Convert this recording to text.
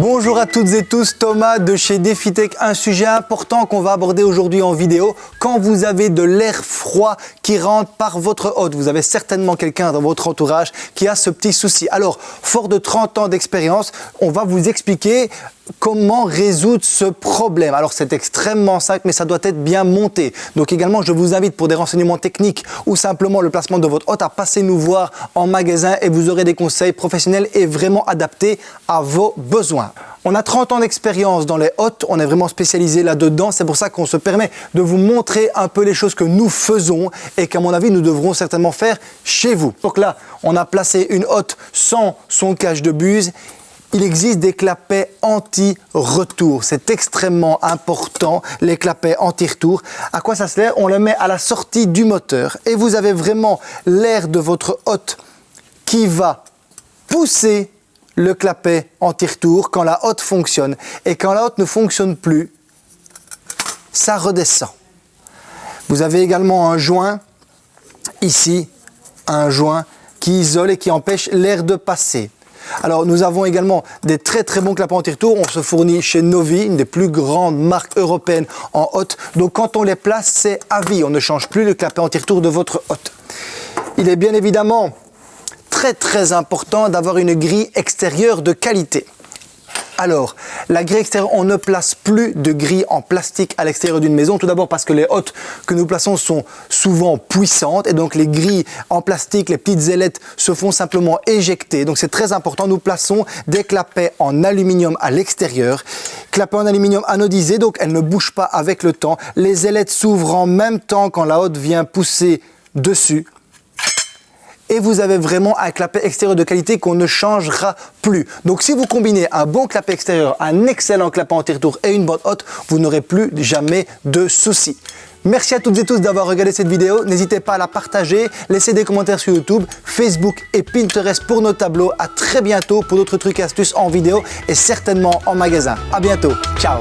Bonjour à toutes et tous, Thomas de chez DefiTech. Un sujet important qu'on va aborder aujourd'hui en vidéo. Quand vous avez de l'air froid qui rentre par votre hôte, vous avez certainement quelqu'un dans votre entourage qui a ce petit souci. Alors, fort de 30 ans d'expérience, on va vous expliquer comment résoudre ce problème. Alors c'est extrêmement simple, mais ça doit être bien monté. Donc également, je vous invite pour des renseignements techniques ou simplement le placement de votre hôte à passer nous voir en magasin et vous aurez des conseils professionnels et vraiment adaptés à vos besoins. On a 30 ans d'expérience dans les hôtes, on est vraiment spécialisé là-dedans, c'est pour ça qu'on se permet de vous montrer un peu les choses que nous faisons et qu'à mon avis, nous devrons certainement faire chez vous. Donc là, on a placé une hotte sans son cache de buse il existe des clapets anti-retour. C'est extrêmement important, les clapets anti-retour. À quoi ça sert? On le met à la sortie du moteur et vous avez vraiment l'air de votre hôte qui va pousser le clapet anti-retour quand la hotte fonctionne. Et quand la hotte ne fonctionne plus, ça redescend. Vous avez également un joint, ici, un joint qui isole et qui empêche l'air de passer. Alors nous avons également des très très bons clapets anti-retour. On se fournit chez Novi, une des plus grandes marques européennes en hôte. Donc quand on les place, c'est à vie. On ne change plus le clapet anti-retour de votre hôte. Il est bien évidemment très très important d'avoir une grille extérieure de qualité. Alors, la grille extérieure, on ne place plus de grille en plastique à l'extérieur d'une maison. Tout d'abord parce que les hôtes que nous plaçons sont souvent puissantes et donc les grilles en plastique, les petites ailettes se font simplement éjecter. Donc c'est très important. Nous plaçons des clapets en aluminium à l'extérieur. Clapets en aluminium anodisé, donc elles ne bougent pas avec le temps. Les ailettes s'ouvrent en même temps quand la hotte vient pousser dessus et vous avez vraiment un clapet extérieur de qualité qu'on ne changera plus. Donc si vous combinez un bon clapet extérieur, un excellent clapet anti-retour et une bonne hotte, vous n'aurez plus jamais de soucis. Merci à toutes et tous d'avoir regardé cette vidéo. N'hésitez pas à la partager, laissez des commentaires sur YouTube, Facebook et Pinterest pour nos tableaux. À très bientôt pour d'autres trucs et astuces en vidéo et certainement en magasin. À bientôt. Ciao